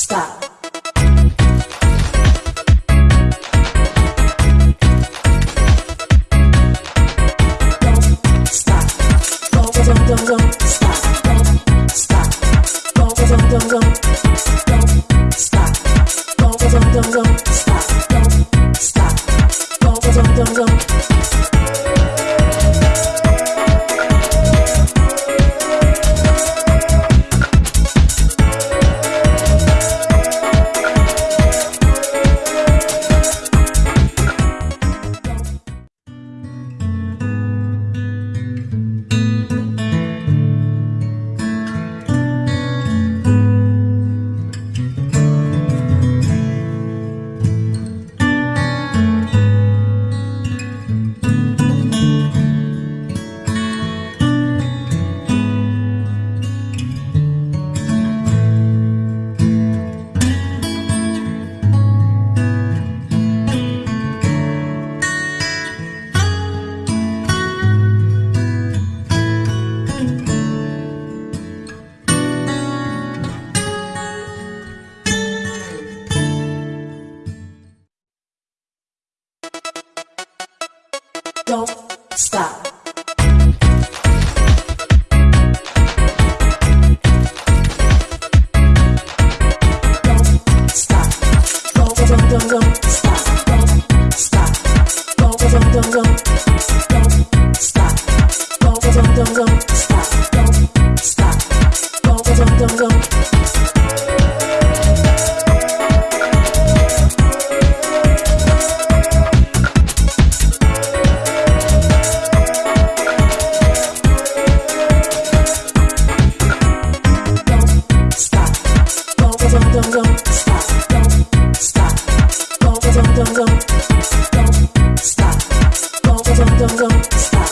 stop. Don't stop. Don't, don't, don't, don't stop. Don't stop. Don't, don't, don't, don't. Don't stop. Don't, don't, don't, don't stop. Don't stop. Don't, don't, don't, don't. don't, don't, don't, don't, stop, don't, stop, don't, don't, don't, don't, stop.